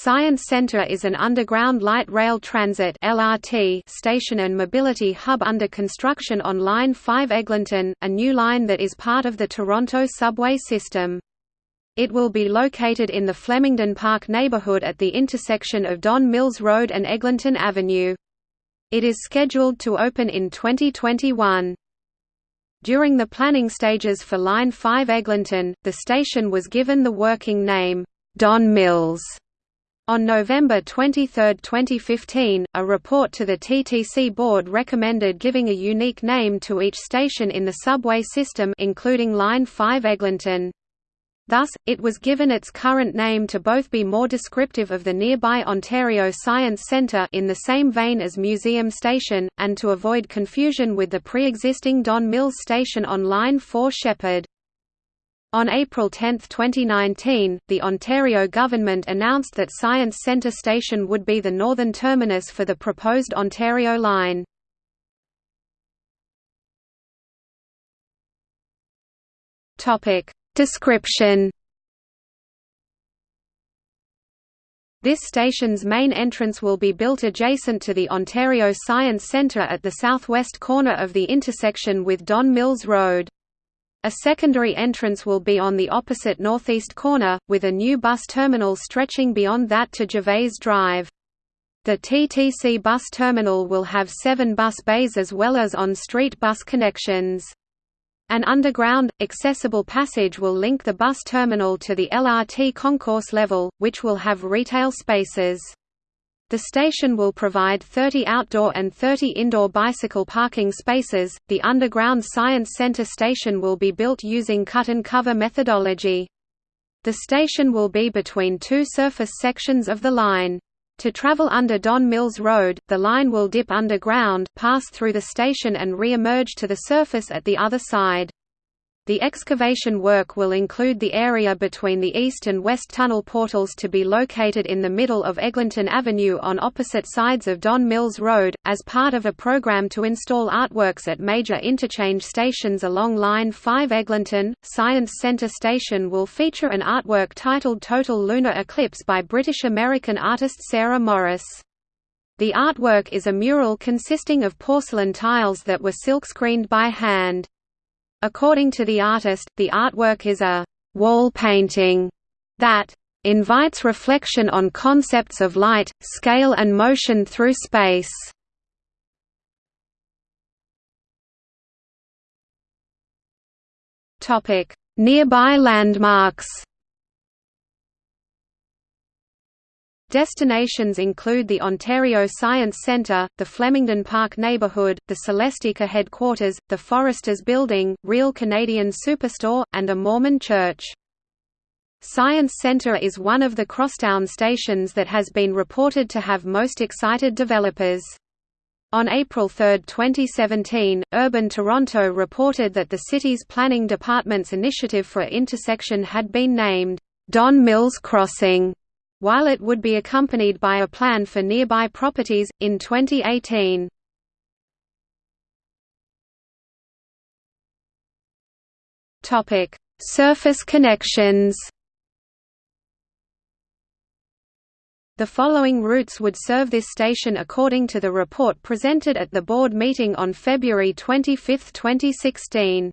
Science Center is an underground light rail transit (LRT) station and mobility hub under construction on Line 5 Eglinton, a new line that is part of the Toronto subway system. It will be located in the Flemington Park neighborhood at the intersection of Don Mills Road and Eglinton Avenue. It is scheduled to open in 2021. During the planning stages for Line 5 Eglinton, the station was given the working name, Don Mills. On November 23, 2015, a report to the TTC board recommended giving a unique name to each station in the subway system including Line 5 Eglinton. Thus, it was given its current name to both be more descriptive of the nearby Ontario Science Centre in the same vein as Museum Station, and to avoid confusion with the pre-existing Don Mills Station on Line 4 Sheppard. On April 10, 2019, the Ontario government announced that Science Centre Station would be the northern terminus for the proposed Ontario line. Description This station's main entrance will be built adjacent to the Ontario Science Centre at the southwest corner of the intersection with Don Mills Road. A secondary entrance will be on the opposite northeast corner, with a new bus terminal stretching beyond that to Gervais Drive. The TTC bus terminal will have seven bus bays as well as on-street bus connections. An underground, accessible passage will link the bus terminal to the LRT concourse level, which will have retail spaces. The station will provide 30 outdoor and 30 indoor bicycle parking spaces. The underground Science Center station will be built using cut and cover methodology. The station will be between two surface sections of the line. To travel under Don Mills Road, the line will dip underground, pass through the station and re-emerge to the surface at the other side. The excavation work will include the area between the east and west tunnel portals to be located in the middle of Eglinton Avenue on opposite sides of Don Mills Road, as part of a program to install artworks at major interchange stations along Line 5 Eglinton. Science Centre Station will feature an artwork titled Total Lunar Eclipse by British-American artist Sarah Morris. The artwork is a mural consisting of porcelain tiles that were silkscreened by hand. According to the artist, the artwork is a «wall painting» that «invites reflection on concepts of light, scale and motion through space». Nearby landmarks Destinations include the Ontario Science Centre, the Flemington Park neighbourhood, the Celestica headquarters, the Foresters Building, Real Canadian Superstore, and a Mormon church. Science Centre is one of the crosstown stations that has been reported to have most excited developers. On April 3, 2017, Urban Toronto reported that the city's planning department's initiative for intersection had been named, Don Mills Crossing while it would be accompanied by a plan for nearby properties, in 2018. Surface connections The following routes would serve this station according to the report presented at the board meeting on February 25, 2016.